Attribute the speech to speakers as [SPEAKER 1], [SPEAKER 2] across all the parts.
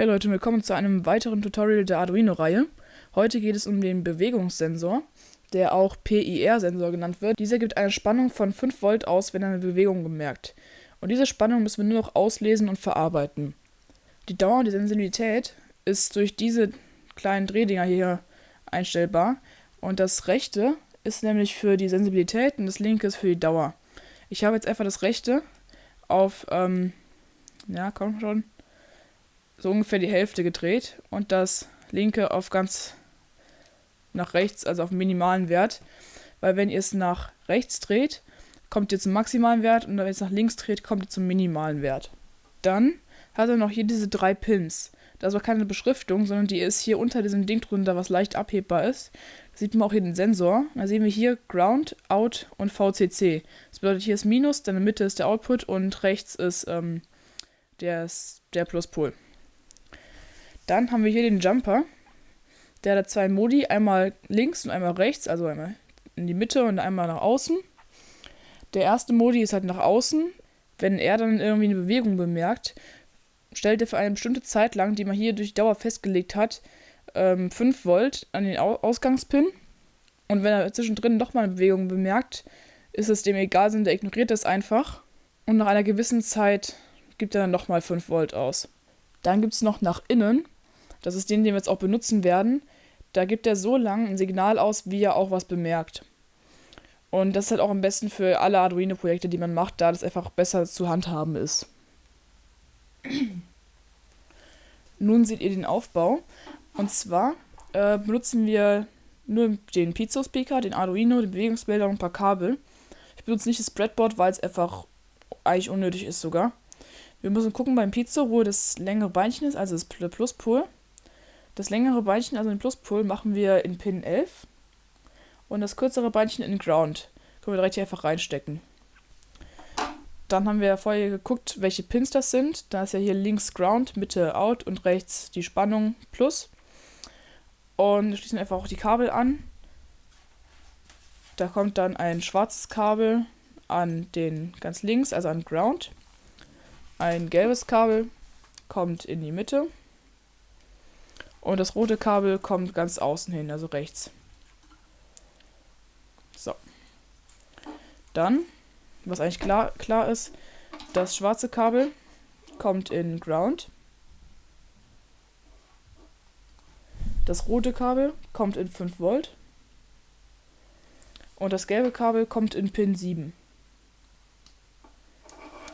[SPEAKER 1] Hey Leute, willkommen zu einem weiteren Tutorial der Arduino-Reihe. Heute geht es um den Bewegungssensor, der auch PIR-Sensor genannt wird. Dieser gibt eine Spannung von 5 Volt aus, wenn eine Bewegung bemerkt. Und diese Spannung müssen wir nur noch auslesen und verarbeiten. Die Dauer die Sensibilität ist durch diese kleinen Drehdinger hier einstellbar. Und das rechte ist nämlich für die Sensibilität und das linke ist für die Dauer. Ich habe jetzt einfach das rechte auf, ähm, ja, komm schon, so ungefähr die Hälfte gedreht und das linke auf ganz nach rechts, also auf minimalen Wert. Weil wenn ihr es nach rechts dreht, kommt ihr zum maximalen Wert und wenn ihr es nach links dreht, kommt ihr zum minimalen Wert. Dann hat er noch hier diese drei Pins. Da ist aber keine Beschriftung, sondern die ist hier unter diesem Ding drunter, was leicht abhebbar ist. Da sieht man auch hier den Sensor. Da sehen wir hier Ground, Out und VCC. Das bedeutet, hier ist Minus, dann in der Mitte ist der Output und rechts ist ähm, der, der Pluspol. Dann haben wir hier den Jumper. Der hat zwei Modi, einmal links und einmal rechts, also einmal in die Mitte und einmal nach außen. Der erste Modi ist halt nach außen. Wenn er dann irgendwie eine Bewegung bemerkt, stellt er für eine bestimmte Zeit lang, die man hier durch Dauer festgelegt hat, 5 ähm, Volt an den Ausgangspin. Und wenn er zwischendrin nochmal eine Bewegung bemerkt, ist es dem egal, sondern der ignoriert das einfach. Und nach einer gewissen Zeit gibt er dann nochmal 5 Volt aus. Dann gibt es noch nach innen. Das ist den, den wir jetzt auch benutzen werden. Da gibt er so lang ein Signal aus, wie er auch was bemerkt. Und das ist halt auch am besten für alle Arduino-Projekte, die man macht, da das einfach besser zu handhaben ist. Nun seht ihr den Aufbau. Und zwar äh, benutzen wir nur den Piezo-Speaker, den Arduino, den Bewegungsbilder und ein paar Kabel. Ich benutze nicht das Breadboard, weil es einfach eigentlich unnötig ist sogar. Wir müssen gucken beim Pizzo, wo das längere Beinchen ist, also das Pluspol. Das längere Beinchen, also den Pluspol, machen wir in Pin 11. Und das kürzere Beinchen in Ground. Können wir direkt hier einfach reinstecken. Dann haben wir vorher geguckt, welche Pins das sind. Da ist ja hier links Ground, Mitte Out und rechts die Spannung Plus. Und wir schließen einfach auch die Kabel an. Da kommt dann ein schwarzes Kabel an den ganz links, also an Ground. Ein gelbes Kabel kommt in die Mitte. Und das rote Kabel kommt ganz außen hin, also rechts. So. Dann, was eigentlich klar, klar ist, das schwarze Kabel kommt in Ground. Das rote Kabel kommt in 5 Volt. Und das gelbe Kabel kommt in Pin 7.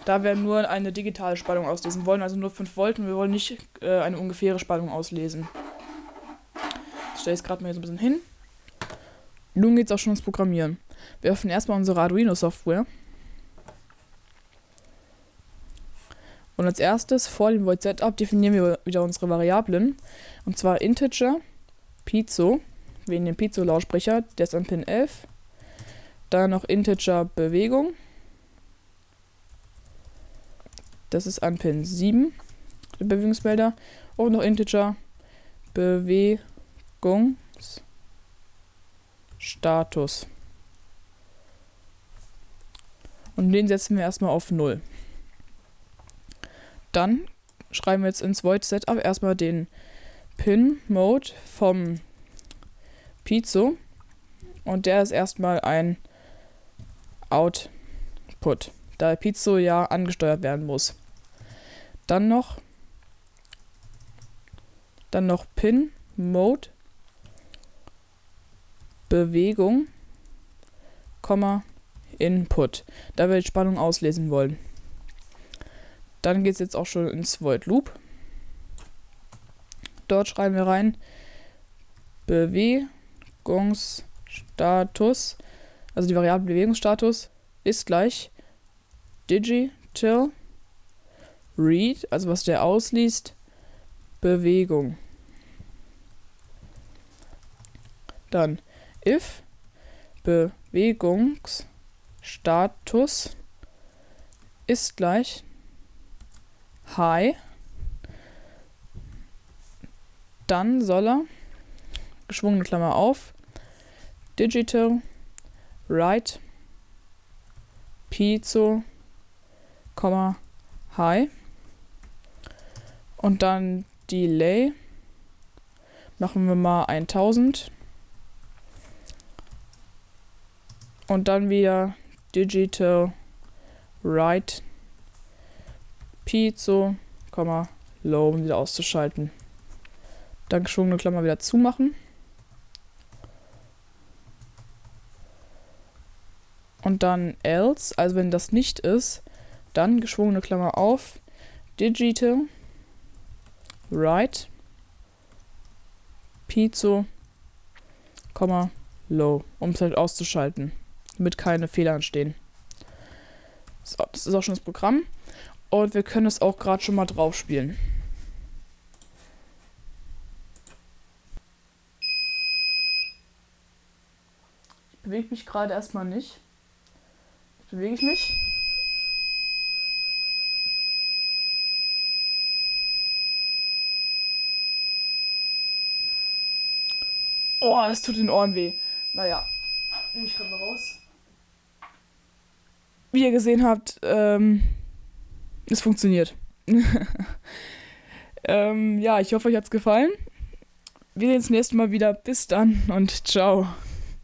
[SPEAKER 1] Da wir nur eine digitale Spannung auslesen wollen, also nur 5 Volt und wir wollen nicht äh, eine ungefähre Spannung auslesen. Das stelle ich gerade mal hier so ein bisschen hin. Nun geht es auch schon ins Programmieren. Wir öffnen erstmal unsere Arduino-Software. Und als erstes vor dem Void Setup definieren wir wieder unsere Variablen. Und zwar Integer, Piezo, wegen dem Piezo-Lautsprecher, der ist an Pin 11. Dann noch Integer Bewegung, Das ist an Pin 7, der Bewegungsmelder. Und noch Integer Bewegungsstatus. Und den setzen wir erstmal auf 0. Dann schreiben wir jetzt ins Void Setup erstmal den Pin Mode vom Piezo. Und der ist erstmal ein Output da Pizzo ja angesteuert werden muss. Dann noch dann noch Pin Mode Bewegung, Input, da wir die Spannung auslesen wollen. Dann geht es jetzt auch schon ins Void Loop. Dort schreiben wir rein Bewegungsstatus, also die Variable Bewegungsstatus ist gleich Digital Read, also was der ausliest, Bewegung. Dann if Bewegungsstatus ist gleich High, dann soll er, geschwungene Klammer auf, Digital Write Piezo High. Und dann Delay machen wir mal 1000. Und dann wieder Digital Right Piezo, Low, um wieder auszuschalten. Dann geschwungene Klammer wieder zumachen. Und dann else, also wenn das nicht ist, dann geschwungene Klammer auf, Digital, Right, Piezo, Low, um es halt auszuschalten, damit keine Fehler entstehen. So, das ist auch schon das Programm. Und wir können es auch gerade schon mal drauf spielen. Ich bewege mich gerade erstmal nicht. Jetzt bewege ich mich. Oh, es tut den Ohren weh. Naja, nehme ich gerade mal raus. Wie ihr gesehen habt, ähm, es funktioniert. ähm, ja, ich hoffe, euch hat's gefallen. Wir sehen uns nächstes Mal wieder. Bis dann und ciao.